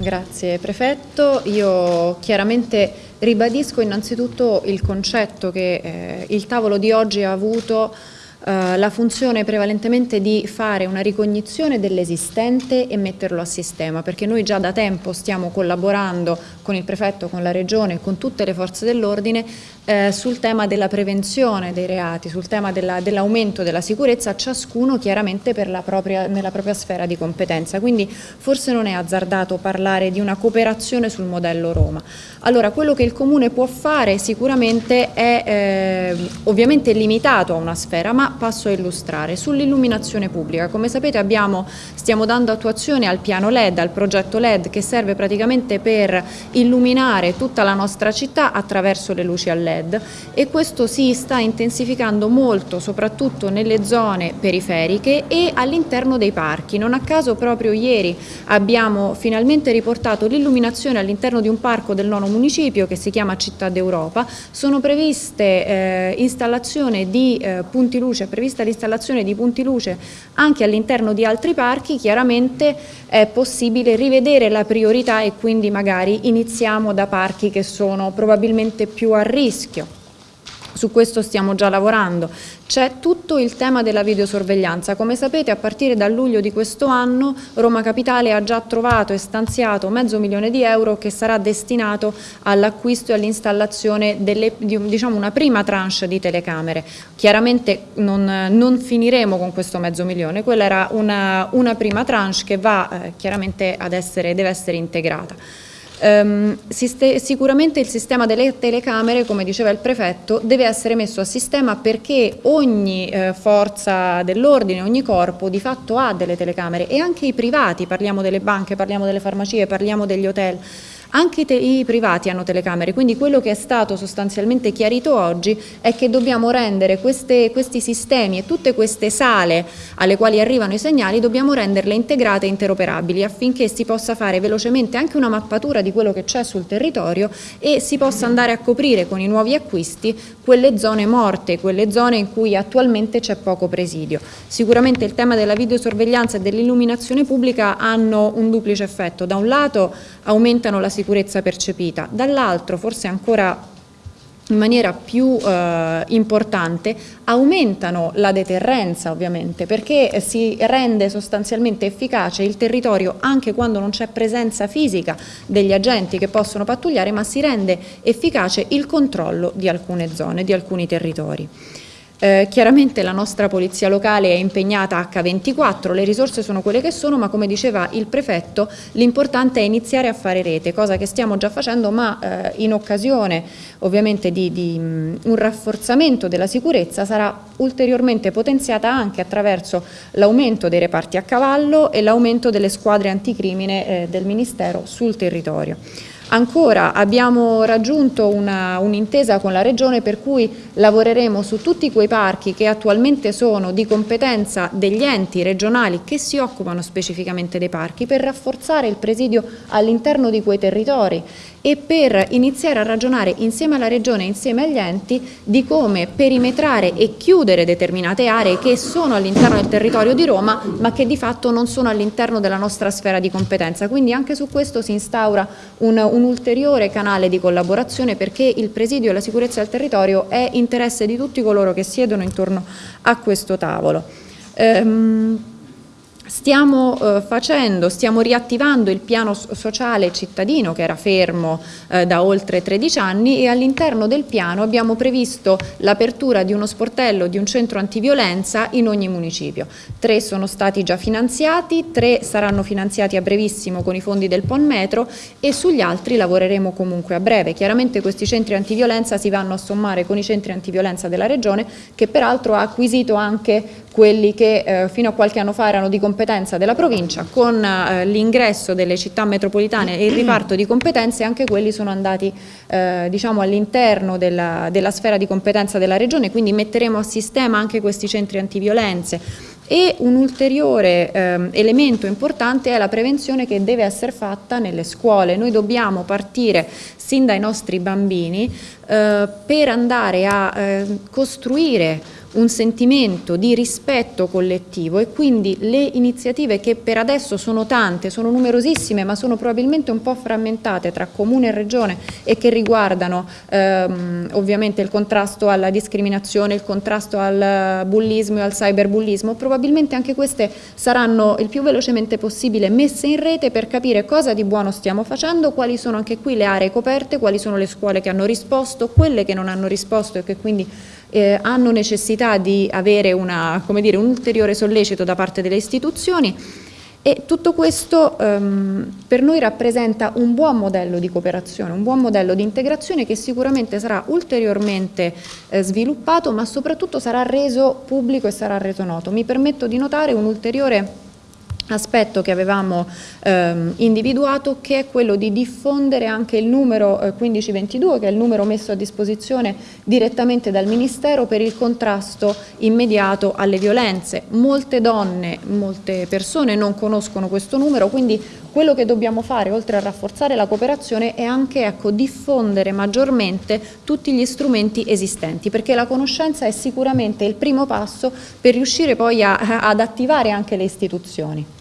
Grazie Prefetto. Io chiaramente ribadisco innanzitutto il concetto che eh, il tavolo di oggi ha avuto eh, la funzione prevalentemente di fare una ricognizione dell'esistente e metterlo a sistema, perché noi già da tempo stiamo collaborando con il prefetto, con la regione, con tutte le forze dell'ordine eh, sul tema della prevenzione dei reati, sul tema dell'aumento della, della, sicurezza, ciascuno chiaramente propria, nella propria sfera di competenza. Quindi forse non è azzardato parlare di una cooperazione sul modello Roma. Allora, quello che il Comune può fare sicuramente è eh, ovviamente limitato a una sfera, ma passo a illustrare. Sull'illuminazione pubblica, come sapete abbiamo, stiamo dando attuazione al piano LED, al progetto LED che serve praticamente per illuminare tutta la nostra città attraverso le luci a LED e questo si sta intensificando molto soprattutto nelle zone periferiche e all'interno dei parchi. Non a caso proprio ieri abbiamo finalmente riportato l'illuminazione all'interno di un parco del nono municipio che si chiama Città d'Europa. Sono previste eh, installazione di eh, punti luce, è prevista l'installazione di punti luce anche all'interno di altri parchi, chiaramente è possibile rivedere la priorità e quindi magari iniziamo da parchi che sono probabilmente più a rischio. Su questo stiamo già lavorando. C'è tutto il tema della videosorveglianza. Come sapete a partire da luglio di questo anno Roma Capitale ha già trovato e stanziato mezzo milione di euro che sarà destinato all'acquisto e all'installazione di diciamo, una prima tranche di telecamere. Chiaramente non, non, finiremo con questo mezzo milione, quella era una, una prima tranche che va eh, chiaramente ad essere, deve essere integrata. Um, sicuramente il sistema delle telecamere, come diceva il prefetto, deve essere messo a sistema perché ogni eh, forza dell'ordine, ogni corpo di fatto ha delle telecamere e anche i privati, parliamo delle banche, parliamo delle farmacie, parliamo degli hotel, anche i privati hanno telecamere, quindi quello che è stato sostanzialmente chiarito oggi è che dobbiamo rendere queste, questi sistemi e tutte queste sale alle quali arrivano i segnali, dobbiamo renderle integrate e interoperabili affinché si possa fare velocemente anche una mappatura di quello che c'è sul territorio e si possa andare a coprire con i nuovi acquisti quelle zone morte, quelle zone in cui attualmente c'è poco presidio. Sicuramente il tema della videosorveglianza e dell'illuminazione pubblica hanno un duplice effetto, da un lato aumentano la sicurezza percepita, dall'altro forse ancora in maniera più eh, importante aumentano la deterrenza ovviamente perché si rende sostanzialmente efficace il territorio anche quando non c'è presenza fisica degli agenti che possono pattugliare ma si rende efficace il controllo di alcune zone, di alcuni territori. Eh, chiaramente la nostra polizia locale è impegnata H24, le risorse sono quelle che sono, ma come diceva il prefetto l'importante è iniziare a fare rete, cosa che stiamo già facendo, ma eh, in occasione ovviamente di, di um, un rafforzamento della sicurezza sarà ulteriormente potenziata anche attraverso l'aumento dei reparti a cavallo e l'aumento delle squadre anticrimine eh, del Ministero sul territorio. Ancora abbiamo raggiunto un'intesa un con la Regione per cui lavoreremo su tutti quei parchi che attualmente sono di competenza degli enti regionali che si occupano specificamente dei parchi per rafforzare il presidio all'interno di quei territori e per iniziare a ragionare insieme alla Regione e insieme agli enti di come perimetrare e chiudere determinate aree che sono all'interno del territorio di Roma ma che di fatto non sono all'interno della nostra sfera di competenza. Quindi anche su questo si instaura un, un ulteriore canale di collaborazione perché il presidio e la sicurezza del territorio è interesse di tutti coloro che siedono intorno a questo tavolo. Ehm, Stiamo eh, facendo, stiamo riattivando il piano sociale cittadino che era fermo eh, da oltre 13 anni e all'interno del piano abbiamo previsto l'apertura di uno sportello, di un centro antiviolenza in ogni municipio. Tre sono stati già finanziati, tre saranno finanziati a brevissimo con i fondi del PON Metro e sugli altri lavoreremo comunque a breve. Chiaramente questi centri antiviolenza si vanno a sommare con i centri antiviolenza della Regione che peraltro ha acquisito anche quelli che eh, fino a qualche anno fa erano di competenza della provincia, con eh, l'ingresso delle città metropolitane e il riparto di competenze anche quelli sono andati eh, diciamo all'interno della, della sfera di competenza della regione, quindi metteremo a sistema anche questi centri antiviolenze e un ulteriore eh, elemento importante è la prevenzione che deve essere fatta nelle scuole. Noi dobbiamo partire sin dai nostri bambini eh, per andare a eh, costruire un sentimento di rispetto collettivo e quindi le iniziative che per adesso sono tante, sono numerosissime ma sono probabilmente un po' frammentate tra comune e regione e che riguardano ehm, ovviamente il contrasto alla discriminazione, il contrasto al bullismo e al cyberbullismo, probabilmente anche queste saranno il più velocemente possibile messe in rete per capire cosa di buono stiamo facendo, quali sono anche qui le aree coperte, quali sono le scuole che hanno risposto, quelle che non hanno risposto e che quindi eh, hanno necessità di avere una, dire, un ulteriore sollecito da parte delle istituzioni e tutto questo ehm, per noi rappresenta un buon modello di cooperazione, un buon modello di integrazione che sicuramente sarà ulteriormente eh, sviluppato ma soprattutto sarà reso pubblico e sarà reso noto. Mi permetto di notare un ulteriore aspetto che avevamo ehm, individuato che è quello di diffondere anche il numero eh, 1522 che è il numero messo a disposizione direttamente dal Ministero per il contrasto immediato alle violenze. Molte donne, molte persone non conoscono questo numero quindi quello che dobbiamo fare oltre a rafforzare la cooperazione è anche ecco, diffondere maggiormente tutti gli strumenti esistenti perché la conoscenza è sicuramente il primo passo per riuscire poi a, ad attivare anche le istituzioni.